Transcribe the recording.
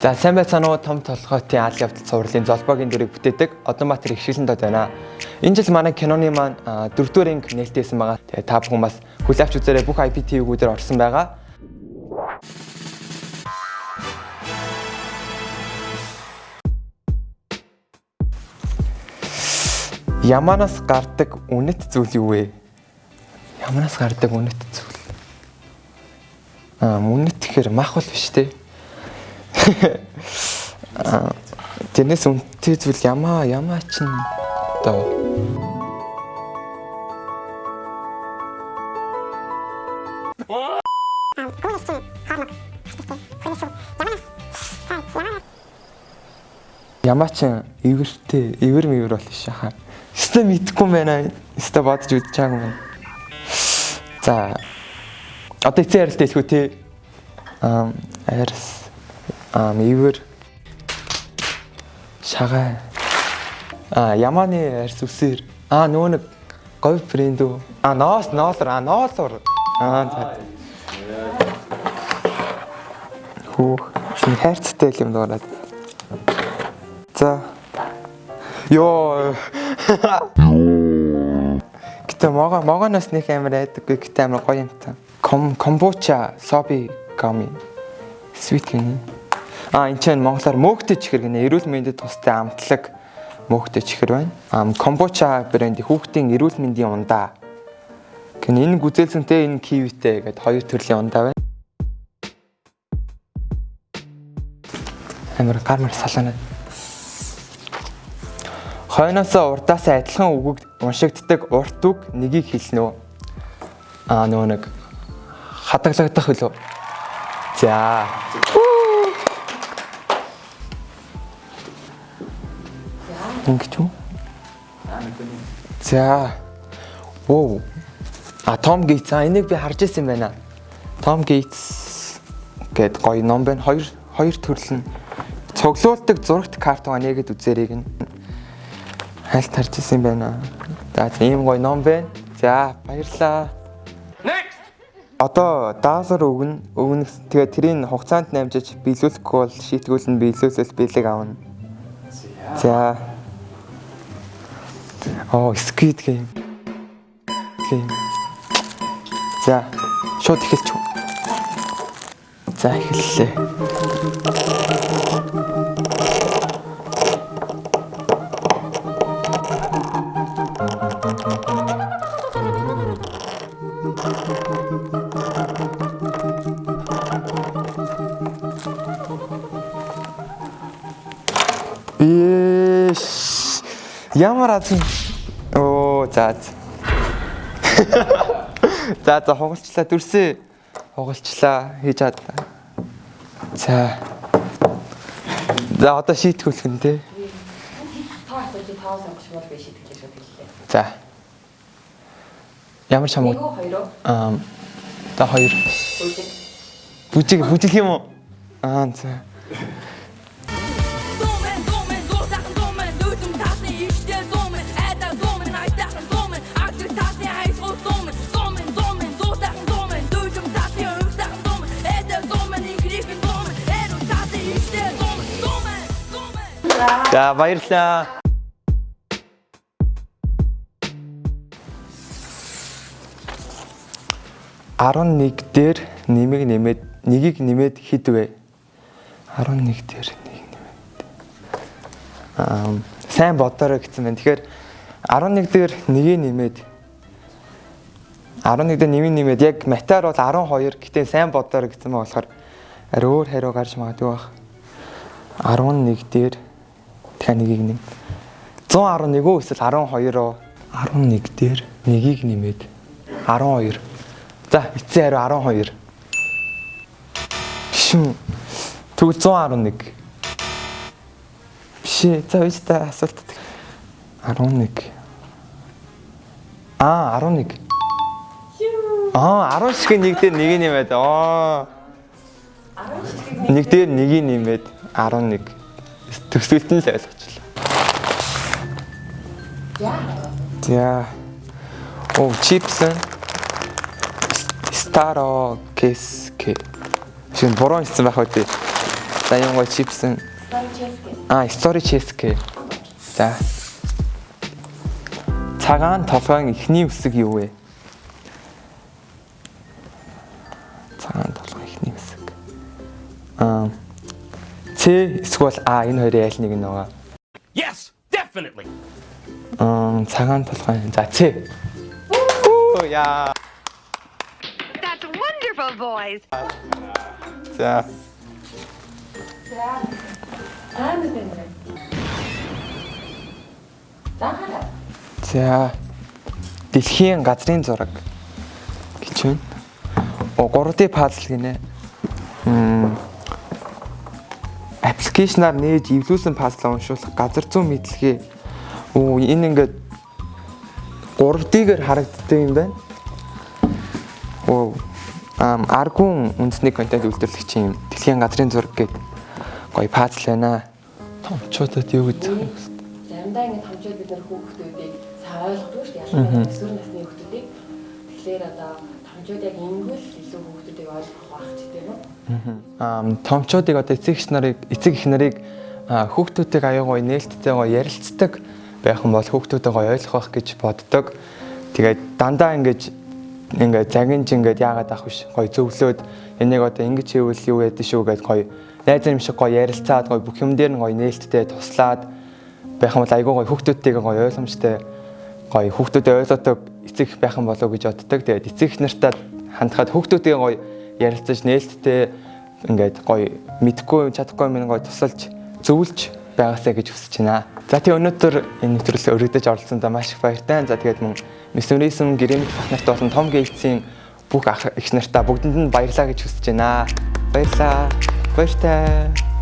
За сайн байцгаана уу том толгойтын аал явдал цувралын золбогийн дүрийг бүтээдэг Одонбаатар их шилэн дод байна. Энэ жил манай киноны маань дөрөвдүгээр анги нээлттэйсэн байгаа. Тэгээ та бүхэн бас хүлээвч үзээрэй бүх IPTV-гүүдээр орсон байгаа. Яманаас гардаг үнэт зүйл юу вэ? Яманаас гардаг үнэт зүйл. Аа, үнэт гэхээр мах бол биш те. Тэрнээс үнэтэй зүйл ямаа ямаа чин доо. Ямаа чин ивэртэй ивэр мивэр бол ш хаа. Өстө мэдхгүй байна. Өстө бодож байгаагүй юм. За. Одоо эцэг ярилтаа хэлэхүү те. Аа, арс. Ивэр. Шагаа. Аа, ямааны арс үсэр. Аа, нөгөө нэг говь брэнд үү? Аа, ноос, ноолор, аа, ноолор. Аа, за. Хөөх. Шинэ хайрцагтай юм дуурайд. За. Йоо. Гэтэ мага маганоос нэг амар айдаггүй гэтэ амар гоё юм та. Ком комбуча соби гами. Sweet гэнэ. А энэ ч монголоор мөөгтэй чихэр гэнэ. Эрүүл мэндэд тустай амтлаг мөөгтэй чихэр байна. Ам комбуча бренди хүүхдийн эрүүл мэндийн ундаа. Гэн энэ гүзээлсэнтэй энэ кивитэй гэдэг хоёр төрлийн ундаа байна. Амар гармар салаана. Хойноосоо урдаасаа адилхан үгэг уншигддаг урт үг нэгийг хэлнэ үү? Аа нөгөө нэг хадгалагдах хөлөө. За. Ингэж үү? За. Оо. А Том Гейтс а энийг би харж ирсэн байна. Том Гейтс гэд гоё ном байна. Хоёр хоёр төрөл нь цуглуулдаг зурагт картуга нэгэд үзээрэй гин. Хайлт харж ирсэн байна. За ийм гоё ном байна. За баярлаа. Next. Одоо даалар өгнө. Өгнө. Тэгээ тэрийг хугацаанд намжиж биелүүлэхгүй бол шийтгүүлэн биелүүлсэл биелэг авна. За. Оо, Squid Game. Game. За. Шууд эхэлч. За, эхэллээ. Ямар аз юм. Оо, за. за. За, за хугалчлаа дүрсээ. Хугалчлаа хийж чад. За. За, одоо шийтгүүлэх нь те. Та асууж таваас амгаш бол би шийдэх гэж хэллээ. За. Ямар чам Нэг хоёр аа та хоёр Үгүй. бүжиг бүжиг юм уу? Аа за. За баярлаа. Арван дээр нэмэг нэмээд нэгийг нэмээд хэд вэ? 11 дээр нэг нэмээд. Аа сайн бодорой гэсэн байна. Тэгэхээр 11 дээр нэгийг нэмээд 11 дээр нэмийг нэмээд яг матер бол 12 гэтээ сайн бодорой гэсэн маа болохоор арай өөр хариу гарч магадгүй байх. 11 дээр дахиад нэгийг нэм. 111 үү эсвэл 12 оо 11 дээр нэгийг нэмээд 12. За эцсийн хариу 12. Биш үү? Тэгвэл 111. Биш ээ. За үз та асуулт. 11. Аа 11. Аа 10 шиг нэг дээр нэг нэмээд. Аа. Нэг дээр нэг нэмээд 11. Төсөлт нь л ойлгочлаа. За. Оо чипс. Старо кэске. Шинэ буруу хэлсэн байх үү? За юм гоо чипсэн. Стан ческе. А, story cheesecake. За. Цагаан толгойн ихний үсэг юу вэ? Цагаан толгойн ихний үсэг. Аа. Ц эсвэл А энэ хоёрын аль нэг нь байгаа. Yes, definitely. Аа, цагаан толгойн. За, Ц. Оо яа. That's wonderful, boys. За. За. Аа юм. За хараа. За. Дэлхийн газрын зураг гэж байна. О 3D puzzle гинэ. Мм. Аппликейшнаар нээж эвлүүлсэн puzzle уншуулах газар зүүн мэдлэгээ. Оо энэ ингээд 3D-гээр харагддаг юм байна. Оо ам аргун үндэсний контент үйлдвэрлэгчийн дэлхийн газрын зураг гэдэг гоё puzzle байна. Томчуудад юу гэж Заримдаа ингэ хамжууд бид нар хүүхдүүдийг сайн ойлгохгүй шүү дээ. Ялангуяа өсвөр насны хүүхдүүдийг. Тэгэхээр одоо хамжууд яг ингэвэл илүү хүүхдүүдийг ойлгох байх ч тийм үү? Аа томчуудыг одоо эцэг их нарыг эцэг их нарыг аяа гоё нээлттэй гоё ярилцдаг байх юм бол хүүхдүүдээ гоё ойлгох гэж боддог. Тэгээд дандаа ингэж ингээд загинж ингээд яагаад авах биш гоё зөвлөөд энийг одоо ингэж хийвэл юу яд шүү гэж гоё найз юм шиг гоё ярилцаад гоё бүх юм дээр нь гоё нээлттэй туслаад байх юм бол айгүй гоё хүүхдүүдтэйгээ гоё ойлгомжтой гоё хүүхдүүдэд ойлгодог эцэг байх юм болов гэж боддог. Тэгээд эцэг их нартаа хандхад хүүхдүүдтэйгээ гоё ярилцаж нээлттэй ингээд гоё мэдхгүй чадахгүй юм гоё тусалж зөвлөж байгаасаа гэж хүсэж байна. За тий өнөөдөр энэ нэвтрүүлгээ өргөдөж оролцсондоо маш их баяртай. За тэгээд мөн Мисүризм гэрэмт бах нарт болон том гэлцийн бүх ах их нартаа бүгдэнд нь баярлаа гэж хүсэж байна. Баярлаа. Баяртай.